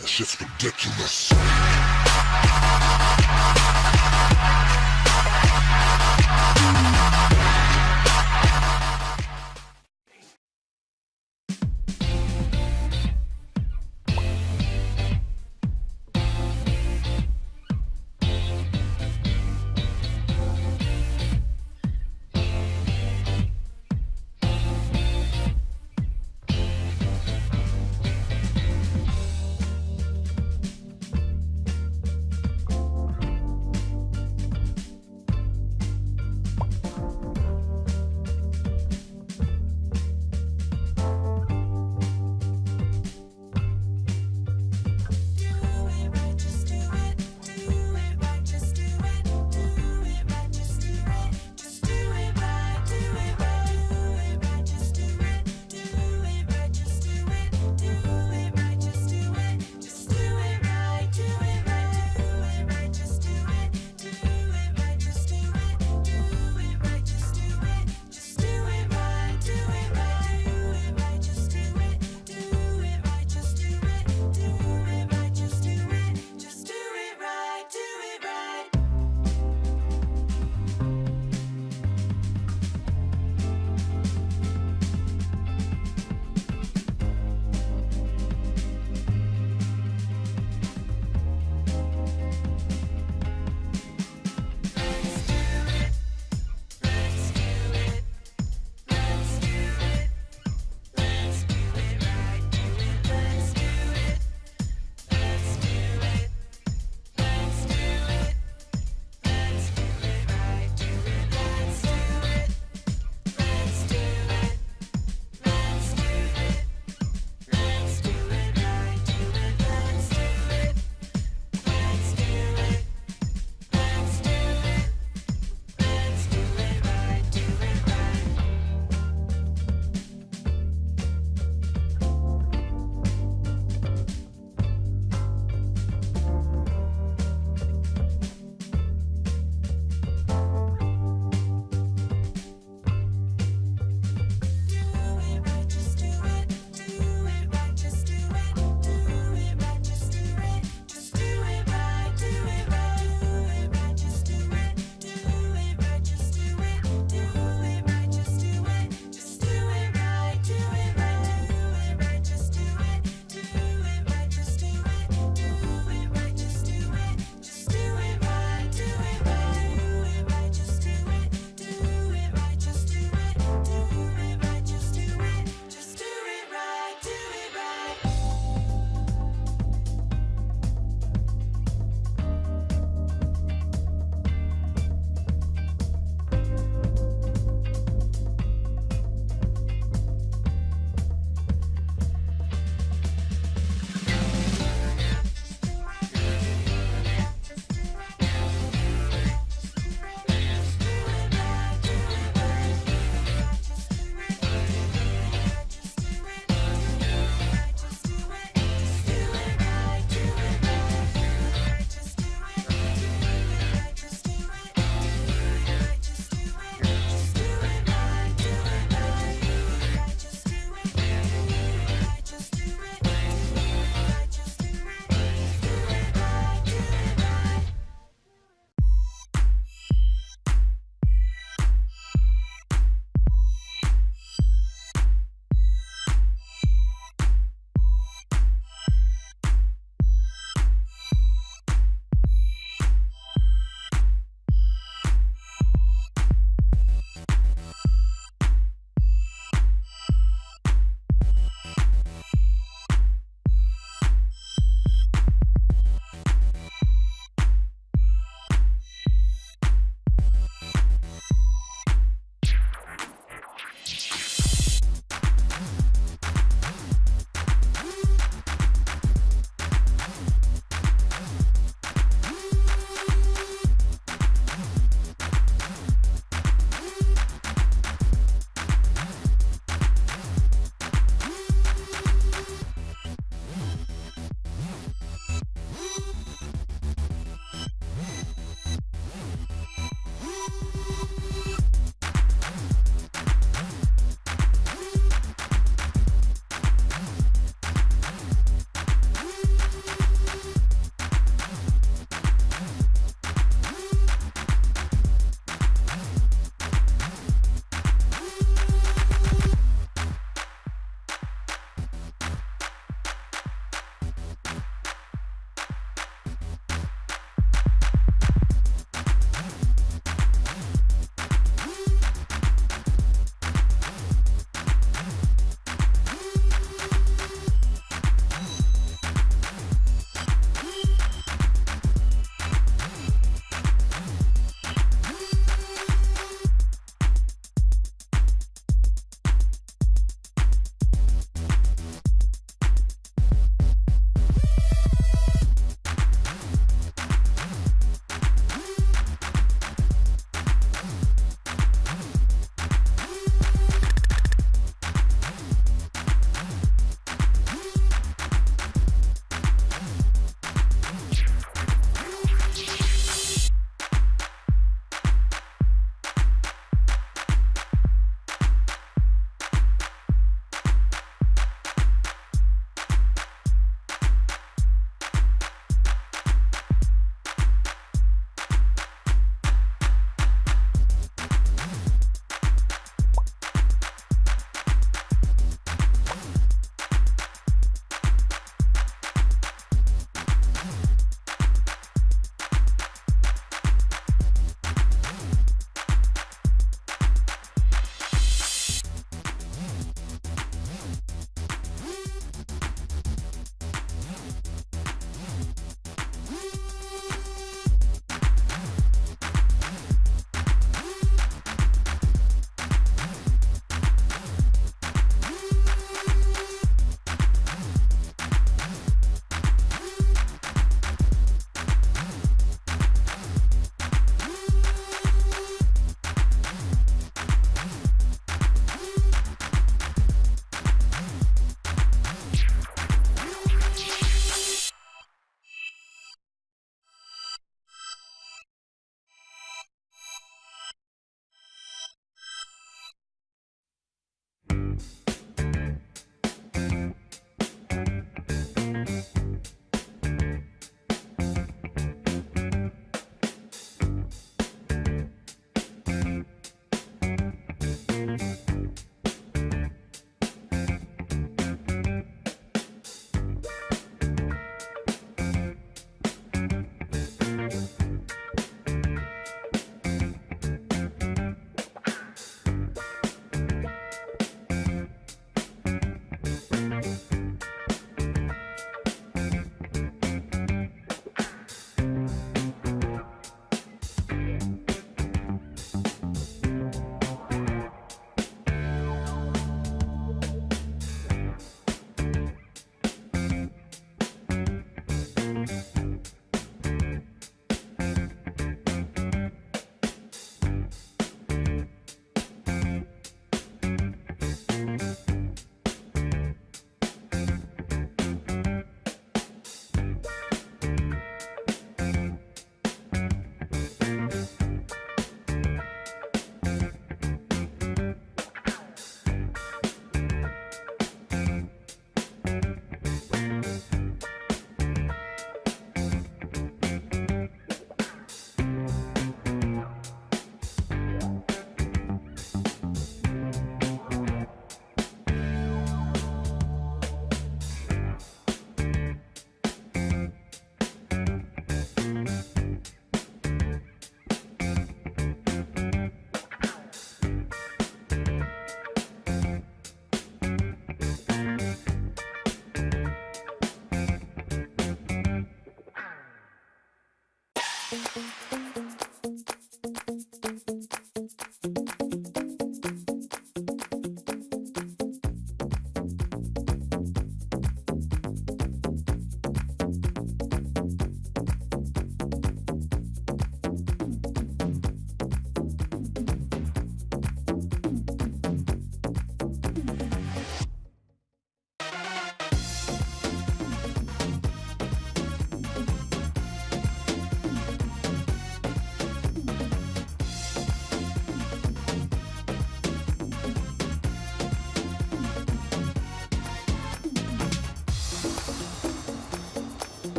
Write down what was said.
That shit's ridiculous.